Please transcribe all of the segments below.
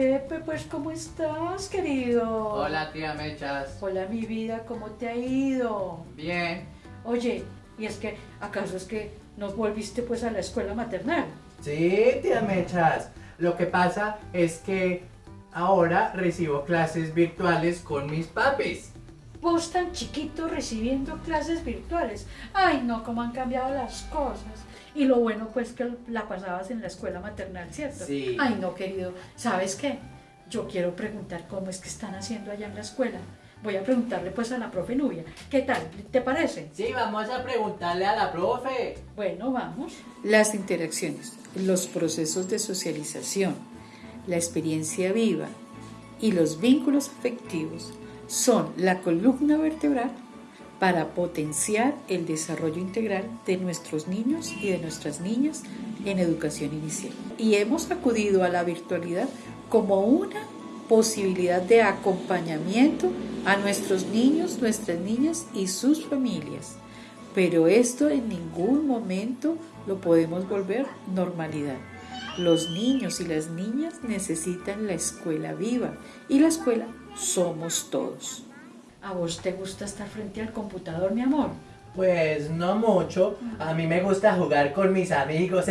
Pepe, pues ¿cómo estás, querido? Hola tía Mechas. Hola mi vida, ¿cómo te ha ido? Bien. Oye, y es que, ¿acaso es que no volviste pues a la escuela maternal? Sí, tía Mechas. Lo que pasa es que ahora recibo clases virtuales con mis papis. Vos tan chiquito recibiendo clases virtuales. Ay, no, cómo han cambiado las cosas. Y lo bueno pues que la pasabas en la escuela maternal, ¿cierto? Sí. Ay, no, querido. ¿Sabes qué? Yo quiero preguntar cómo es que están haciendo allá en la escuela. Voy a preguntarle pues a la profe Nubia. ¿Qué tal? ¿Te parece? Sí, vamos a preguntarle a la profe. Bueno, vamos. Las interacciones, los procesos de socialización, la experiencia viva y los vínculos afectivos son la columna vertebral para potenciar el desarrollo integral de nuestros niños y de nuestras niñas en educación inicial. Y hemos acudido a la virtualidad como una posibilidad de acompañamiento a nuestros niños, nuestras niñas y sus familias. Pero esto en ningún momento lo podemos volver normalidad. Los niños y las niñas necesitan la escuela viva y la escuela somos todos. ¿A vos te gusta estar frente al computador, mi amor? Pues no mucho. A mí me gusta jugar con mis amigos,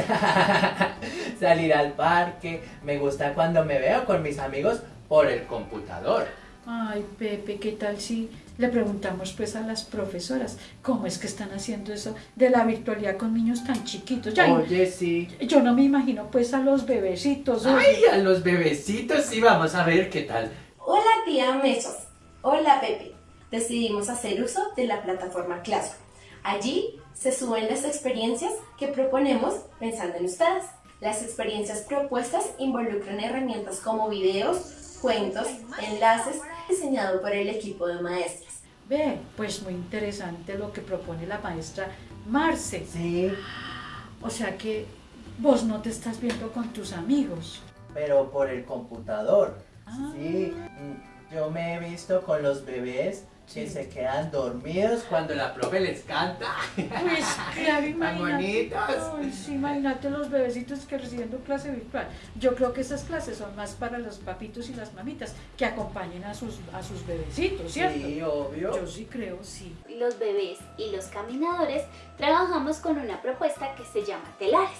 salir al parque. Me gusta cuando me veo con mis amigos por el computador. Ay, Pepe, ¿qué tal si le preguntamos pues a las profesoras cómo es que están haciendo eso de la virtualidad con niños tan chiquitos? Ya, Oye, sí. Yo no me imagino pues a los bebecitos. oye. Ay, a los bebecitos sí, vamos a ver qué tal. Hola tía Mechas. Hola Pepe. Decidimos hacer uso de la plataforma Classroom. Allí se suben las experiencias que proponemos pensando en ustedes. Las experiencias propuestas involucran herramientas como videos, cuentos, enlaces, diseñado por el equipo de maestras. Ve, pues muy interesante lo que propone la maestra Marce. Sí, O sea que vos no te estás viendo con tus amigos. pero por el computador. Ah. Sí, mm, yo me he visto con los bebés que Sí. se quedan dormidos cuando la profe les canta. Pues claro, Tan imagínate. bonitos. Ay, sí, imagínate los bebecitos que recibiendo clase virtual. Yo creo que esas clases son más para los papitos y las mamitas que acompañen a sus, a sus bebecitos, ¿cierto? Sí, obvio. Yo sí creo, sí. los bebés y los caminadores trabajamos con una propuesta que se llama telares.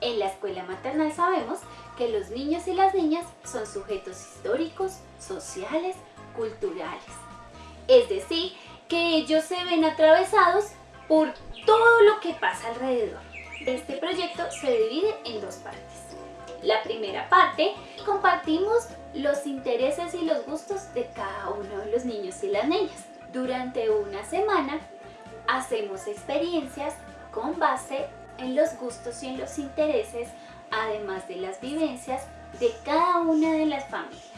En la escuela maternal sabemos que los niños y las niñas son sujetos históricos, sociales, culturales. Es decir, que ellos se ven atravesados por todo lo que pasa alrededor. Este proyecto se divide en dos partes. La primera parte, compartimos los intereses y los gustos de cada uno de los niños y las niñas. Durante una semana hacemos experiencias con base en los gustos y en los intereses, además de las vivencias de cada una de las familias.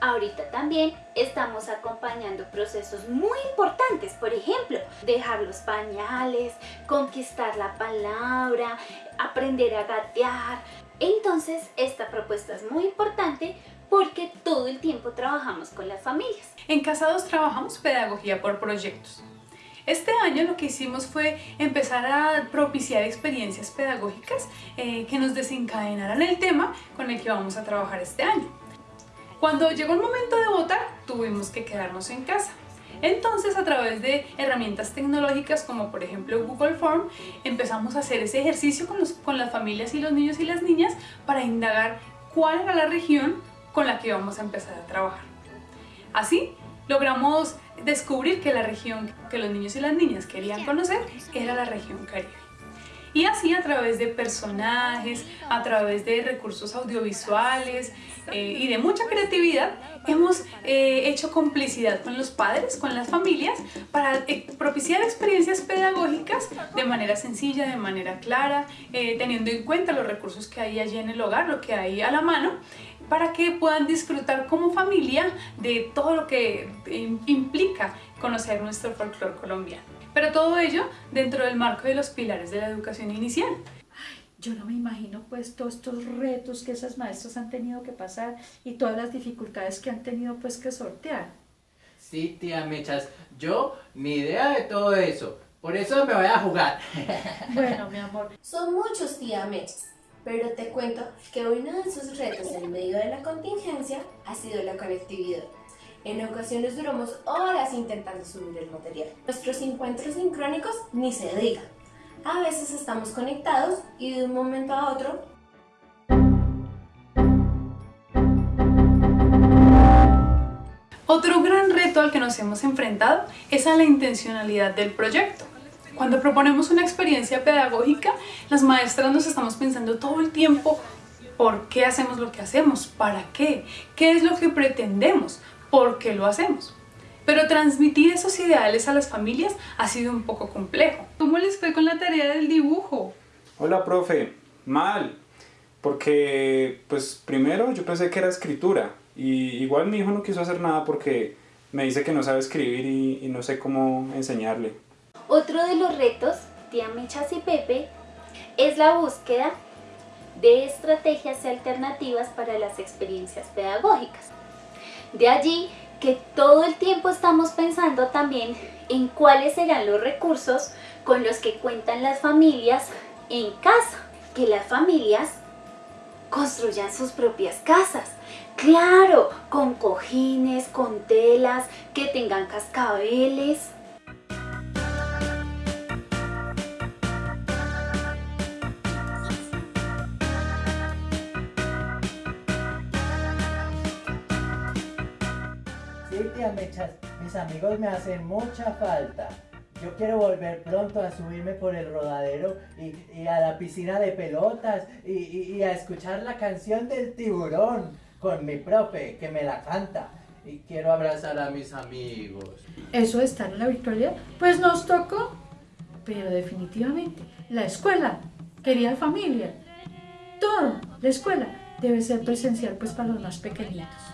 Ahorita también estamos acompañando procesos muy importantes, por ejemplo, dejar los pañales, conquistar la palabra, aprender a gatear. Entonces, esta propuesta es muy importante porque todo el tiempo trabajamos con las familias. En Casados trabajamos pedagogía por proyectos. Este año lo que hicimos fue empezar a propiciar experiencias pedagógicas eh, que nos desencadenaran el tema con el que vamos a trabajar este año. Cuando llegó el momento de votar, tuvimos que quedarnos en casa. Entonces, a través de herramientas tecnológicas como por ejemplo Google Form, empezamos a hacer ese ejercicio con, con las familias y los niños y las niñas para indagar cuál era la región con la que íbamos a empezar a trabajar. Así, logramos descubrir que la región que los niños y las niñas querían conocer era la región Caribe. Y así a través de personajes, a través de recursos audiovisuales eh, y de mucha creatividad, hemos eh, hecho complicidad con los padres, con las familias, para eh, propiciar experiencias pedagógicas de manera sencilla, de manera clara, teniendo en cuenta los recursos que hay allí en el hogar, lo que hay a la mano, para que puedan disfrutar como familia de todo lo que implica conocer nuestro folclore colombiano. Pero todo ello dentro del marco de los pilares de la educación inicial. Yo no me imagino pues todos estos retos que esas maestras han tenido que pasar y todas las dificultades que han tenido pues que sortear. Sí, tía Mechas, yo ni idea de todo eso. Por eso me voy a jugar. Bueno, mi amor, Son muchos tía Mechas. pero te cuento que uno de sus retos en medio de la contingencia ha sido la conectividad. En ocasiones duramos horas intentando subir el material. Nuestros encuentros sincrónicos ni se digan. A veces estamos conectados y de un momento a otro Otro gran reto al que nos hemos enfrentado es a la intencionalidad del proyecto. Cuando proponemos una experiencia pedagógica, las maestras nos estamos pensando todo el tiempo por qué hacemos lo que hacemos, para qué, qué es lo que pretendemos, por qué lo hacemos. Pero transmitir esos ideales a las familias ha sido un poco complejo. ¿Cómo les fue con la tarea del dibujo? Hola, profe. Mal. Porque, pues, primero yo pensé que era escritura. Y igual mi hijo no quiso hacer nada porque me dice que no sabe escribir y, y no sé cómo enseñarle. Otro de los retos, tía Mechas y Pepe, es la búsqueda de estrategias y alternativas para las experiencias pedagógicas. De allí que todo el tiempo estamos pensando también en cuáles serán los recursos con los que cuentan las familias en casa. Que las familias construyan sus propias casas. Claro, con cojines, con telas, que tengan cascabeles. Mis amigos me hacen mucha falta. Yo quiero volver pronto a subirme por el rodadero y, a la piscina de pelotas y a escuchar la canción del tiburón con mi profe que me la canta. Y quiero abrazar a mis amigos. Eso de estar en la virtualidad, pues nos tocó. Pero definitivamente, la escuela, querida familia, todo, la escuela debe ser presencial pues para los más pequeñitos.